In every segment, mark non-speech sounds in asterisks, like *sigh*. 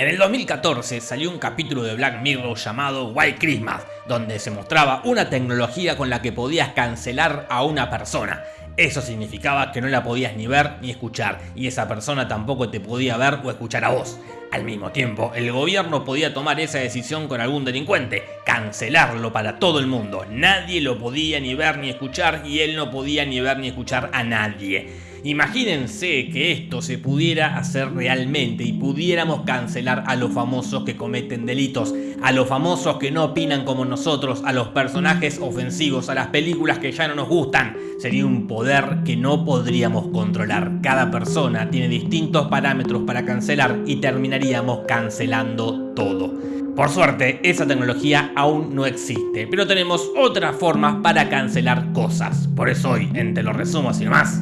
En el 2014 salió un capítulo de Black Mirror llamado White Christmas, donde se mostraba una tecnología con la que podías cancelar a una persona. Eso significaba que no la podías ni ver ni escuchar, y esa persona tampoco te podía ver o escuchar a vos. Al mismo tiempo, el gobierno podía tomar esa decisión con algún delincuente, cancelarlo para todo el mundo. Nadie lo podía ni ver ni escuchar y él no podía ni ver ni escuchar a nadie. Imagínense que esto se pudiera hacer realmente y pudiéramos cancelar a los famosos que cometen delitos, a los famosos que no opinan como nosotros, a los personajes ofensivos, a las películas que ya no nos gustan. Sería un poder que no podríamos controlar. Cada persona tiene distintos parámetros para cancelar y terminaríamos cancelando todo. Por suerte, esa tecnología aún no existe, pero tenemos otras formas para cancelar cosas. Por eso hoy, en Te lo resumo así más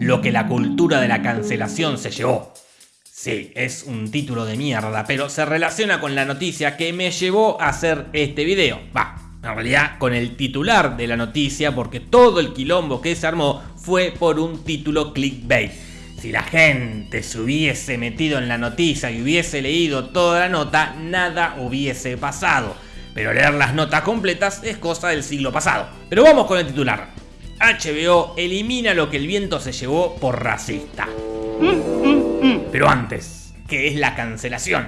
lo que la cultura de la cancelación se llevó. Sí, es un título de mierda, pero se relaciona con la noticia que me llevó a hacer este video. Va, en realidad con el titular de la noticia, porque todo el quilombo que se armó fue por un título clickbait. Si la gente se hubiese metido en la noticia y hubiese leído toda la nota, nada hubiese pasado. Pero leer las notas completas es cosa del siglo pasado. Pero vamos con el titular. HBO elimina lo que el viento se llevó por racista. Pero antes, ¿qué es la cancelación?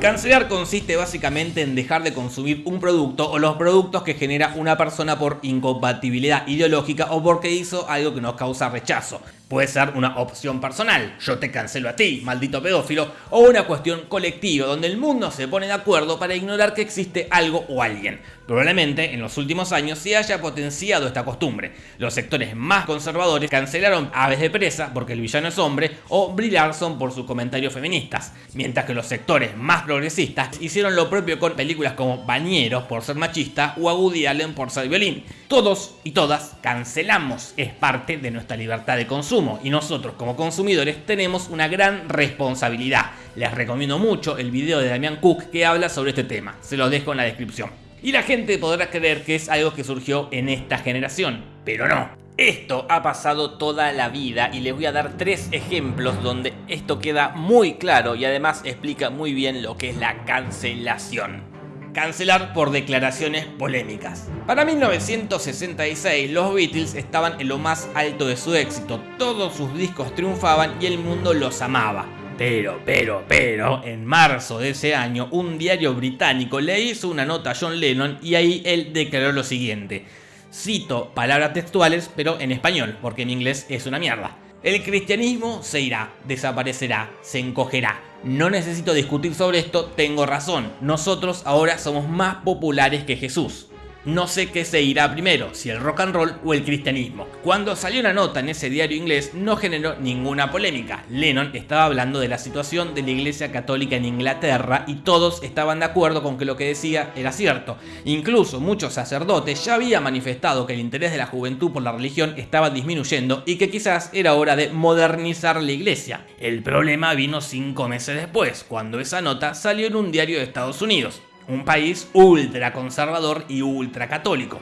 Cancelar consiste básicamente en dejar de consumir un producto o los productos que genera una persona por incompatibilidad ideológica o porque hizo algo que nos causa rechazo. Puede ser una opción personal, yo te cancelo a ti, maldito pedófilo, o una cuestión colectiva donde el mundo se pone de acuerdo para ignorar que existe algo o alguien. Probablemente en los últimos años se haya potenciado esta costumbre. Los sectores más conservadores cancelaron Aves de Presa porque el villano es hombre o Brie Larson por sus comentarios feministas, mientras que los sectores más progresistas hicieron lo propio con películas como Bañeros por ser machista o a Woody Allen por ser violín. Todos y todas cancelamos, es parte de nuestra libertad de consumo y nosotros como consumidores tenemos una gran responsabilidad. Les recomiendo mucho el video de Damián Cook que habla sobre este tema, se los dejo en la descripción. Y la gente podrá creer que es algo que surgió en esta generación, pero no. Esto ha pasado toda la vida y les voy a dar tres ejemplos donde esto queda muy claro y además explica muy bien lo que es la cancelación cancelar por declaraciones polémicas. Para 1966 los Beatles estaban en lo más alto de su éxito, todos sus discos triunfaban y el mundo los amaba. Pero, pero, pero, en marzo de ese año, un diario británico le hizo una nota a John Lennon y ahí él declaró lo siguiente. Cito palabras textuales, pero en español, porque en inglés es una mierda. El cristianismo se irá, desaparecerá, se encogerá, no necesito discutir sobre esto, tengo razón. Nosotros ahora somos más populares que Jesús. No sé qué se irá primero, si el rock and roll o el cristianismo. Cuando salió una nota en ese diario inglés no generó ninguna polémica. Lennon estaba hablando de la situación de la iglesia católica en Inglaterra y todos estaban de acuerdo con que lo que decía era cierto. Incluso muchos sacerdotes ya habían manifestado que el interés de la juventud por la religión estaba disminuyendo y que quizás era hora de modernizar la iglesia. El problema vino cinco meses después, cuando esa nota salió en un diario de Estados Unidos un país ultra conservador y ultra católico.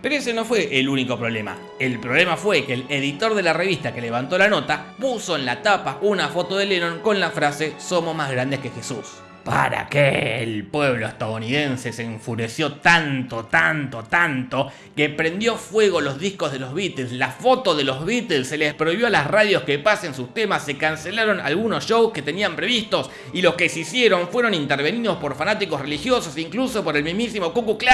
Pero ese no fue el único problema. El problema fue que el editor de la revista que levantó la nota puso en la tapa una foto de Lennon con la frase Somos más grandes que Jesús. ¿Para qué el pueblo estadounidense se enfureció tanto, tanto, tanto que prendió fuego los discos de los Beatles, la foto de los Beatles, se les prohibió a las radios que pasen sus temas, se cancelaron algunos shows que tenían previstos y los que se hicieron fueron intervenidos por fanáticos religiosos, incluso por el mismísimo Ku Klux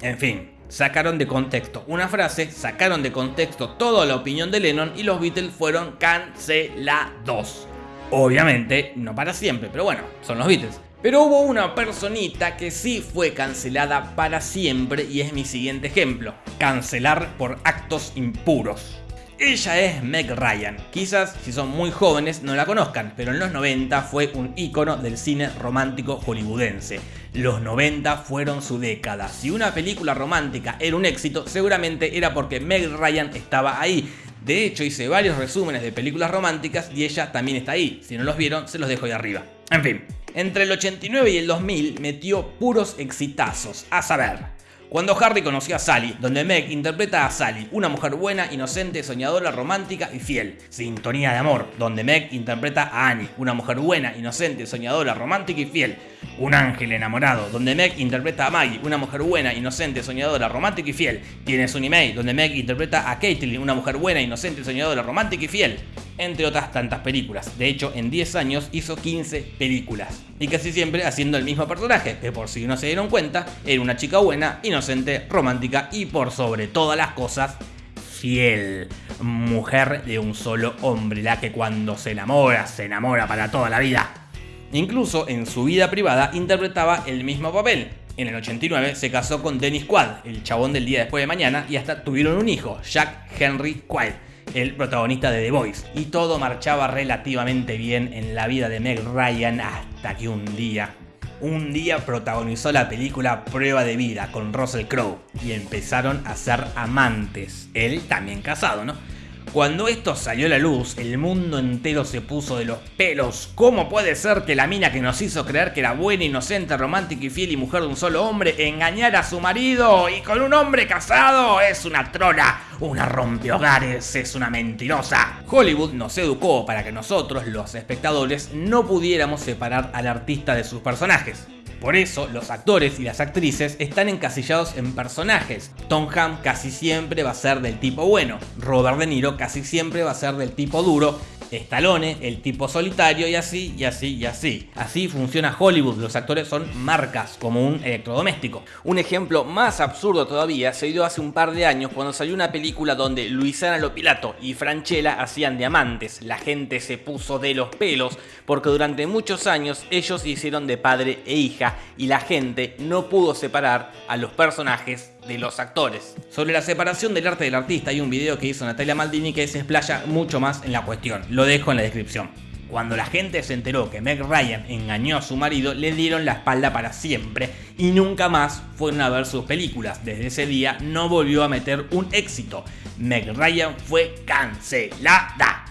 En fin, sacaron de contexto una frase, sacaron de contexto toda la opinión de Lennon y los Beatles fueron cancelados. Obviamente, no para siempre, pero bueno, son los Beatles. Pero hubo una personita que sí fue cancelada para siempre y es mi siguiente ejemplo. Cancelar por actos impuros. Ella es Meg Ryan. Quizás si son muy jóvenes no la conozcan, pero en los 90 fue un ícono del cine romántico hollywoodense. Los 90 fueron su década. Si una película romántica era un éxito, seguramente era porque Meg Ryan estaba ahí. De hecho, hice varios resúmenes de películas románticas y ella también está ahí. Si no los vieron, se los dejo ahí arriba. En fin, entre el 89 y el 2000 metió puros exitazos, a saber, Cuando Harry conoció a Sally, donde Meg interpreta a Sally, una mujer buena, inocente, soñadora, romántica y fiel. Sintonía de amor, donde Meg interpreta a Annie, una mujer buena, inocente, soñadora, romántica y fiel. Un ángel enamorado, donde Meg interpreta a Maggie, una mujer buena, inocente, soñadora, romántica y fiel. Tienes un email, donde Meg interpreta a Caitlyn, una mujer buena, inocente, soñadora, romántica y fiel entre otras tantas películas. De hecho, en 10 años hizo 15 películas. Y casi siempre haciendo el mismo personaje, que por si no se dieron cuenta, era una chica buena, inocente, romántica y por sobre todas las cosas, fiel. Mujer de un solo hombre, la que cuando se enamora, se enamora para toda la vida. Incluso en su vida privada interpretaba el mismo papel. En el 89 se casó con Dennis Quaid, el chabón del día después de mañana, y hasta tuvieron un hijo, Jack Henry Quaid el protagonista de The Voice. Y todo marchaba relativamente bien en la vida de Meg Ryan hasta que un día, un día protagonizó la película Prueba de Vida con Russell Crowe y empezaron a ser amantes. Él también casado, ¿no? Cuando esto salió a la luz, el mundo entero se puso de los pelos. ¿Cómo puede ser que la mina que nos hizo creer que era buena, inocente, romántica y fiel y mujer de un solo hombre engañara a su marido y con un hombre casado? Es una trola, una rompehogares, es una mentirosa. Hollywood nos educó para que nosotros, los espectadores, no pudiéramos separar al artista de sus personajes. Por eso, los actores y las actrices están encasillados en personajes. Tom Hanks casi siempre va a ser del tipo bueno, Robert De Niro casi siempre va a ser del tipo duro Stallone, el tipo solitario y así, y así, y así. Así funciona Hollywood, los actores son marcas, como un electrodoméstico. Un ejemplo más absurdo todavía se dio hace un par de años cuando salió una película donde Luisana Lopilato y Franchella hacían diamantes. La gente se puso de los pelos porque durante muchos años ellos hicieron de padre e hija y la gente no pudo separar a los personajes de los actores. Sobre la separación del arte del artista hay un video que hizo Natalia Maldini que se explaya mucho más en la cuestión, lo dejo en la descripción. Cuando la gente se enteró que Meg Ryan engañó a su marido, le dieron la espalda para siempre y nunca más fueron a ver sus películas. Desde ese día no volvió a meter un éxito. Meg Ryan fue cancelada.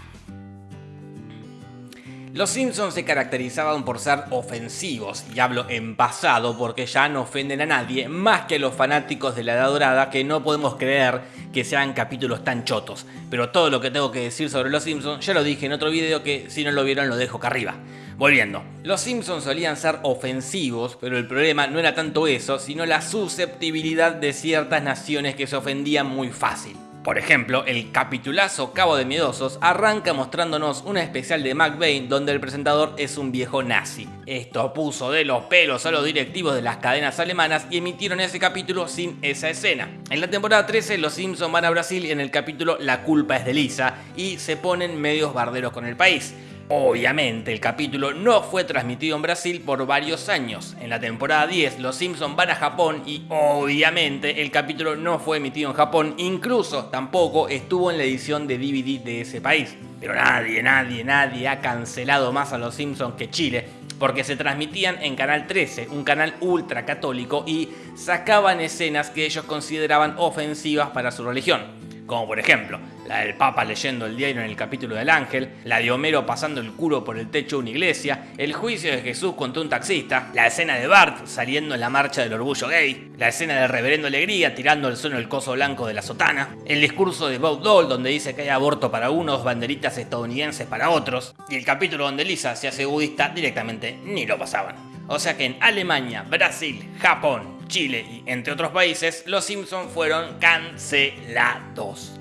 Los Simpsons se caracterizaban por ser ofensivos, y hablo en pasado porque ya no ofenden a nadie, más que a los fanáticos de la Edad Dorada que no podemos creer que sean capítulos tan chotos. Pero todo lo que tengo que decir sobre Los Simpsons ya lo dije en otro video que si no lo vieron lo dejo acá arriba. Volviendo, los Simpsons solían ser ofensivos, pero el problema no era tanto eso, sino la susceptibilidad de ciertas naciones que se ofendían muy fácil. Por ejemplo, el capitulazo Cabo de Miedosos arranca mostrándonos una especial de McBain donde el presentador es un viejo nazi. Esto puso de los pelos a los directivos de las cadenas alemanas y emitieron ese capítulo sin esa escena. En la temporada 13 los Simpsons van a Brasil y en el capítulo La culpa es de Lisa y se ponen medios barderos con el país. Obviamente, el capítulo no fue transmitido en Brasil por varios años. En la temporada 10, los Simpsons van a Japón y obviamente el capítulo no fue emitido en Japón, incluso tampoco estuvo en la edición de DVD de ese país. Pero nadie, nadie, nadie ha cancelado más a los Simpsons que Chile, porque se transmitían en Canal 13, un canal ultra católico, y sacaban escenas que ellos consideraban ofensivas para su religión como por ejemplo la del Papa leyendo el diario en el capítulo del ángel, la de Homero pasando el culo por el techo de una iglesia, el juicio de Jesús contra un taxista, la escena de Bart saliendo en la marcha del orgullo gay, la escena del reverendo Alegría tirando al suelo el coso blanco de la sotana, el discurso de Bob Dole donde dice que hay aborto para unos, banderitas estadounidenses para otros, y el capítulo donde Lisa se hace budista directamente ni lo pasaban. O sea que en Alemania, Brasil, Japón, Chile y entre otros países, los Simpsons fueron cancelados.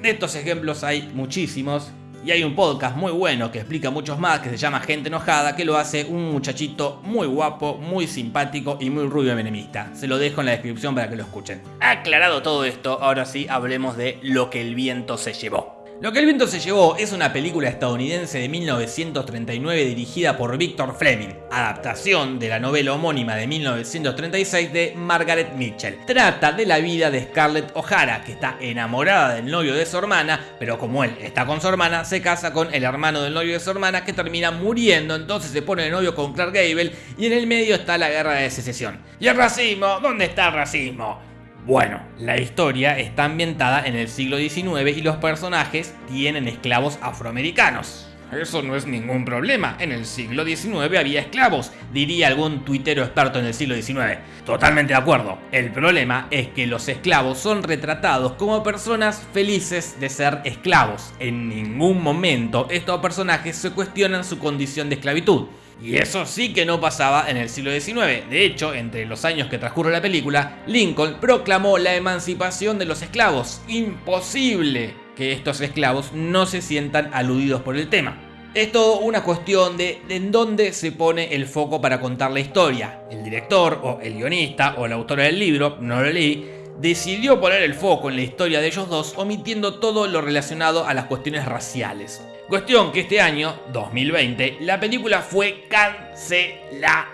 De estos ejemplos hay muchísimos y hay un podcast muy bueno que explica muchos más que se llama Gente Enojada que lo hace un muchachito muy guapo, muy simpático y muy rubio menemista. Se lo dejo en la descripción para que lo escuchen. Aclarado todo esto, ahora sí hablemos de lo que el viento se llevó. Lo que el viento se llevó es una película estadounidense de 1939 dirigida por Victor Fleming, adaptación de la novela homónima de 1936 de Margaret Mitchell. Trata de la vida de Scarlett O'Hara, que está enamorada del novio de su hermana, pero como él está con su hermana, se casa con el hermano del novio de su hermana que termina muriendo, entonces se pone de novio con Clark Gable y en el medio está la guerra de secesión. ¿Y el racismo? ¿Dónde está el racismo? Bueno, la historia está ambientada en el siglo XIX y los personajes tienen esclavos afroamericanos. eso no es ningún problema. En el siglo XIX había esclavos, diría algún tuitero experto en el siglo XIX. Totalmente de acuerdo. El problema es que los esclavos son retratados como personas felices de ser esclavos. En ningún momento estos personajes se cuestionan su condición de esclavitud. Y eso sí que no pasaba en el siglo XIX. De hecho, entre los años que transcurre la película, Lincoln proclamó la emancipación de los esclavos. Imposible que estos esclavos no se sientan aludidos por el tema. Es todo una cuestión de, en dónde se pone el foco para contar la historia. El director, o el guionista, o la autora del libro, no lo leí, decidió poner el foco en la historia de ellos dos, omitiendo todo lo relacionado a las cuestiones raciales. Cuestión que este año, 2020, la película fue cancelada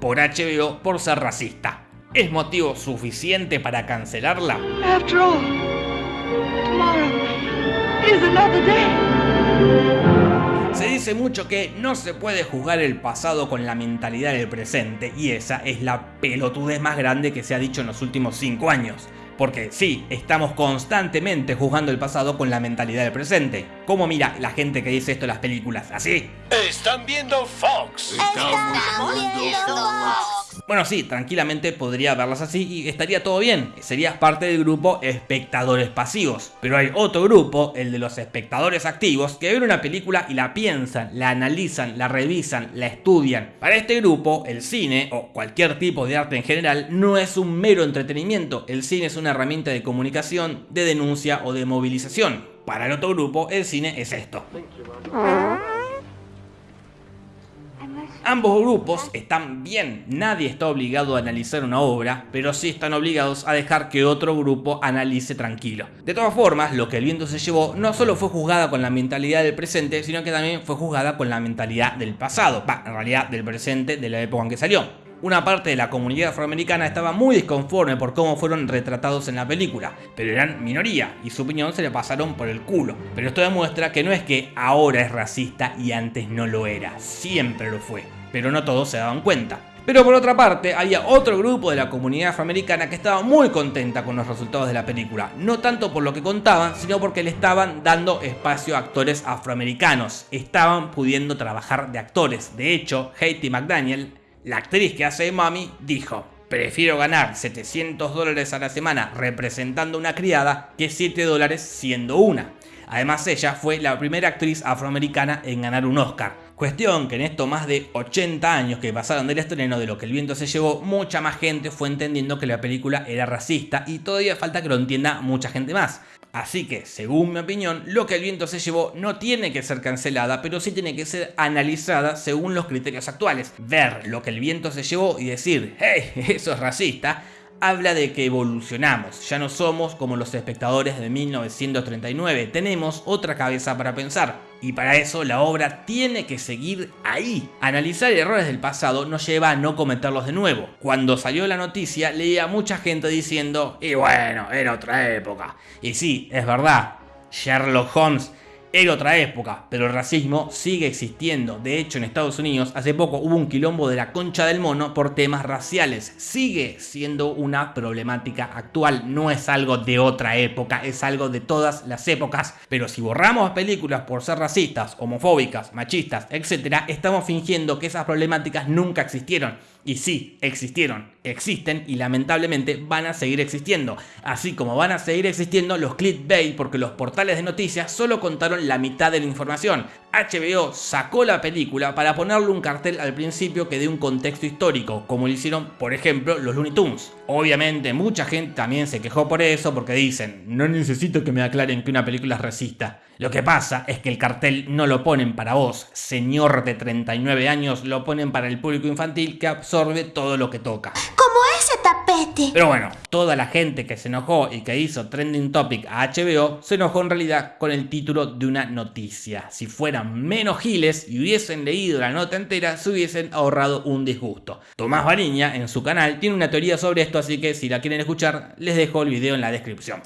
por HBO por ser racista. ¿Es motivo suficiente para cancelarla? Se dice mucho que no se puede juzgar el pasado con la mentalidad del presente y esa es la pelotudez más grande que se ha dicho en los últimos 5 años. Porque sí, estamos constantemente juzgando el pasado con la mentalidad del presente. ¿Cómo mira la gente que dice esto en las películas? ¿Así? Están viendo Fox. Estamos viendo Fox. Bueno, sí, tranquilamente podría verlas así y estaría todo bien. Serías parte del grupo espectadores pasivos. Pero hay otro grupo, el de los espectadores activos, que ven una película y la piensan, la analizan, la revisan, la estudian. Para este grupo, el cine, o cualquier tipo de arte en general, no es un mero entretenimiento. El cine es una herramienta de comunicación, de denuncia o de movilización. Para el otro grupo, el cine es esto. Ambos grupos están bien, nadie está obligado a analizar una obra, pero sí están obligados a dejar que otro grupo analice tranquilo. De todas formas, lo que el viento se llevó no solo fue juzgada con la mentalidad del presente, sino que también fue juzgada con la mentalidad del pasado, en realidad del presente de la época en que salió una parte de la comunidad afroamericana estaba muy disconforme por cómo fueron retratados en la película, pero eran minoría y su opinión se le pasaron por el culo. Pero esto demuestra que no es que ahora es racista y antes no lo era, siempre lo fue, pero no todos se daban cuenta. Pero por otra parte, había otro grupo de la comunidad afroamericana que estaba muy contenta con los resultados de la película. No tanto por lo que contaban, sino porque le estaban dando espacio a actores afroamericanos. Estaban pudiendo trabajar de actores. De hecho, Haiti McDaniel, la actriz que hace de Mami dijo, prefiero ganar 700 dólares a la semana representando una criada que 7 dólares siendo una. Además ella fue la primera actriz afroamericana en ganar un Oscar. Cuestión que en estos más de 80 años que pasaron del estreno de lo que el viento se llevó, mucha más gente fue entendiendo que la película era racista y todavía falta que lo entienda mucha gente más. Así que, según mi opinión, lo que el viento se llevó no tiene que ser cancelada, pero sí tiene que ser analizada según los criterios actuales. Ver lo que el viento se llevó y decir, hey, *laughs* eso es racista, habla de que evolucionamos, ya no somos como los espectadores de 1939, tenemos otra cabeza para pensar. Y para eso la obra tiene que seguir ahí. Analizar errores del pasado nos lleva a no cometerlos de nuevo. Cuando salió la noticia leía mucha gente diciendo, y bueno, era otra época. Y sí, es verdad, Sherlock Holmes era otra época, pero el racismo sigue existiendo. De hecho, en Estados Unidos hace poco hubo un quilombo de la concha del mono por temas raciales. Sigue siendo una problemática actual, no es algo de otra época, es algo de todas las épocas. Pero si borramos películas por ser racistas, homofóbicas, machistas, etc., estamos fingiendo que esas problemáticas nunca existieron. Y sí, existieron, existen y lamentablemente van a seguir existiendo. Así como van a seguir existiendo los clickbait porque los portales de noticias solo contaron la mitad de la información. HBO sacó la película para ponerle un cartel al principio que dé un contexto histórico, como lo hicieron por ejemplo los Looney Tunes. Obviamente mucha gente también se quejó por eso porque dicen, no necesito que me aclaren que una película es racista. Lo que pasa es que el cartel no lo ponen para vos, señor de 39 años, lo ponen para el público infantil que absorbe todo lo que toca. Como ese tapete. Pero bueno, toda la gente que se enojó y que hizo trending topic a HBO se enojó en realidad con el título de una noticia. Si fueran menos giles y hubiesen leído la nota entera, se hubiesen ahorrado un disgusto. Tomás Bariña en su canal tiene una teoría sobre esto, así que si la quieren escuchar, les dejo el video en la descripción.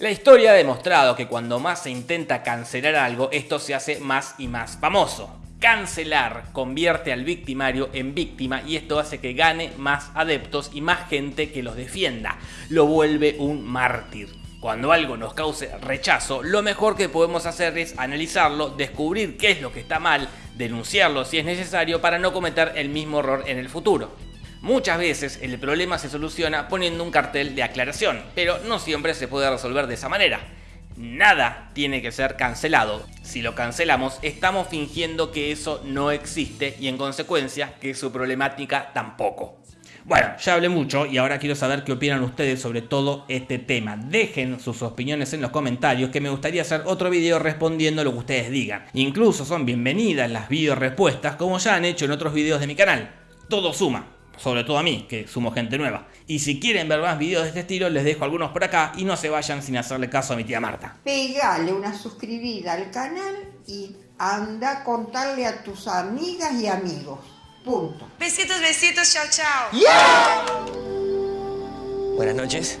La historia ha demostrado que cuando más se intenta cancelar algo, esto se hace más y más famoso. Cancelar convierte al victimario en víctima y esto hace que gane más adeptos y más gente que los defienda. Lo vuelve un mártir. Cuando algo nos cause rechazo, lo mejor que podemos hacer es analizarlo, descubrir qué es lo que está mal, denunciarlo si es necesario para no cometer el mismo error en el futuro. Muchas veces el problema se soluciona poniendo un cartel de aclaración, pero no siempre se puede resolver de esa manera. Nada tiene que ser cancelado. Si lo cancelamos, estamos fingiendo que eso no existe y en consecuencia que su problemática tampoco. Bueno, ya hablé mucho y ahora quiero saber qué opinan ustedes sobre todo este tema. Dejen sus opiniones en los comentarios que me gustaría hacer otro video respondiendo lo que ustedes digan. Incluso son bienvenidas las video respuestas como ya han hecho en otros videos de mi canal. Todo suma, sobre todo a mí, que sumo gente nueva. Y si quieren ver más videos de este estilo, les dejo algunos por acá y no se vayan sin hacerle caso a mi tía Marta. Pegale una suscribida al canal y anda a contarle a tus amigas y amigos. Punto. Besitos, besitos, chao, chao. Buenas noches.